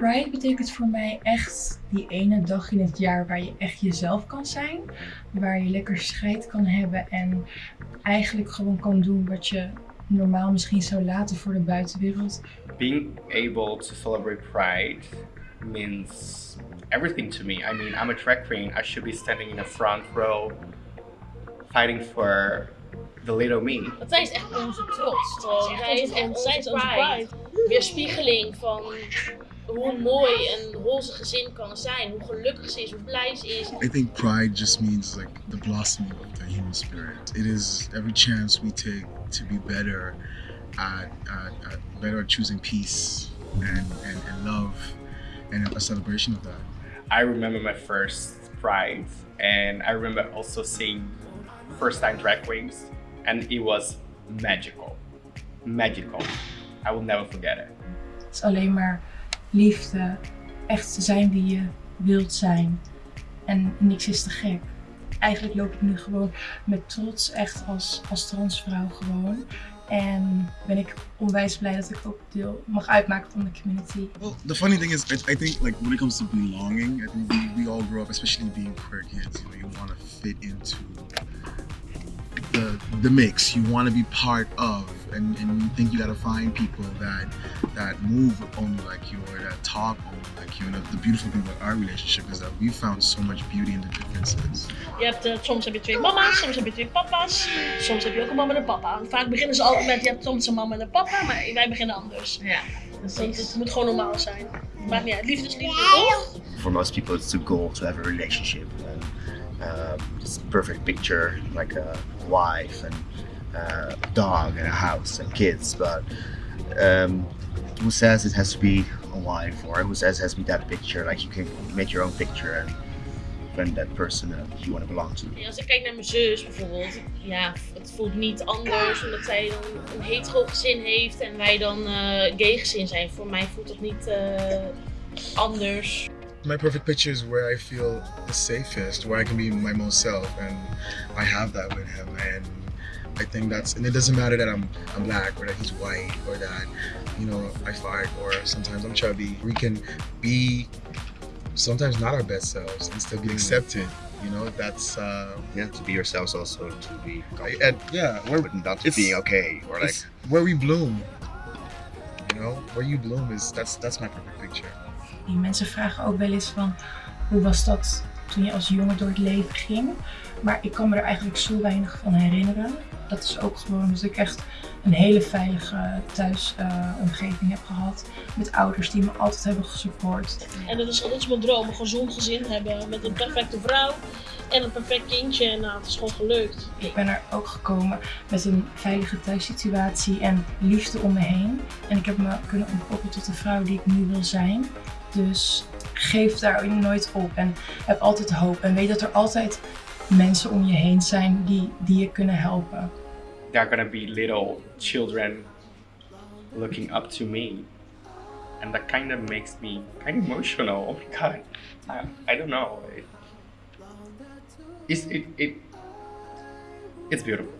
Pride betekent voor mij echt die ene dag in het jaar waar je echt jezelf kan zijn. Waar je lekker scheid kan hebben en eigenlijk gewoon kan doen wat je normaal misschien zou laten voor de buitenwereld. Being able to celebrate Pride means everything to me. I mean, I'm a drag queen. I should be standing in the front row fighting for the little me. Want zij is echt onze trots. Zij is echt zij is onze pride. Weerspiegeling van hoe mm. mooi een roze gezin kan zijn. Hoe gelukkig ze is, hoe blij ze is. I think pride just means like the blossoming of the human spirit. It is every chance we take to be better at, at, at better at choosing peace and, and, and love and a celebration of that. I remember my first Pride and I remember also seeing first time drag queens and it was magical. Magical. I will never forget it. Het is alleen maar liefde, echt zijn wie je wilt zijn. En niks is te gek. Eigenlijk loop ik nu gewoon met trots echt als, als transvrouw gewoon. En ben ik onwijs blij dat ik ook deel mag uitmaken van de community. Well, the funny thing is, I, I think like when it comes to belonging, I think we, we all grow up, especially being queer kids, you know, you want to fit into the the mix. You want to be part of, and, and you think you got to find people that that move only like you or that talk only like you. And the, the beautiful thing about our relationship is that we found so much beauty in the differences. Je hebt, uh, soms heb je twee mama's, soms heb je twee papa's, soms heb je ook een mama en een papa. Vaak beginnen ze altijd met je hebt soms een mama en een papa, maar wij beginnen anders. Ja, Want precies. het moet gewoon normaal zijn. Maakt niet uit. Liefde is liefde, toch? for most people it's the goal to have a relationship and um, it's a perfect picture like a wife and uh, a dog and a house and kids but um, who says it has to be a wife or who says it has to be that picture like you can make your own picture and find that person that you want to belong to Ja, als ik kijk naar mijn zus bijvoorbeeld, ja, het voelt niet anders omdat zij dan een hetero gezin heeft en wij dan eh gay gezin zijn. Voor mij voelt het niet eh, anders. My perfect picture is where I feel the safest, where I can be my most self, and I have that with him. And I think that's, and it doesn't matter that I'm I'm black or that he's white or that, you know, I fight or sometimes I'm chubby. We can be sometimes not our best selves and still be accepted. You know, that's uh, yeah to be yourselves also to be and yeah, where but not it's- being okay or like where we bloom. You know, where you bloom is that's that's my perfect picture. Die mensen vragen ook wel eens van hoe was dat toen je als jongen door het leven ging. Maar ik kan me er eigenlijk zo weinig van herinneren. Dat is ook gewoon omdat ik echt een hele veilige thuisomgeving heb gehad. Met ouders die me altijd hebben gesupport. En dat is, dat is mijn droom, een gezond gezin hebben met een perfecte vrouw en een perfect kindje. En nou, het is gewoon gelukt. Ik ben er ook gekomen met een veilige thuissituatie en liefde om me heen. En ik heb me kunnen ontpoppen tot de vrouw die ik nu wil zijn. Dus geef daar nooit op en heb altijd hoop en weet dat er altijd mensen om je heen zijn die, die je kunnen helpen. There are gonna be little children looking up to me. And that kind of makes me kind of emotional. Oh my god. I, don't know. It, it's, it, it, it's beautiful.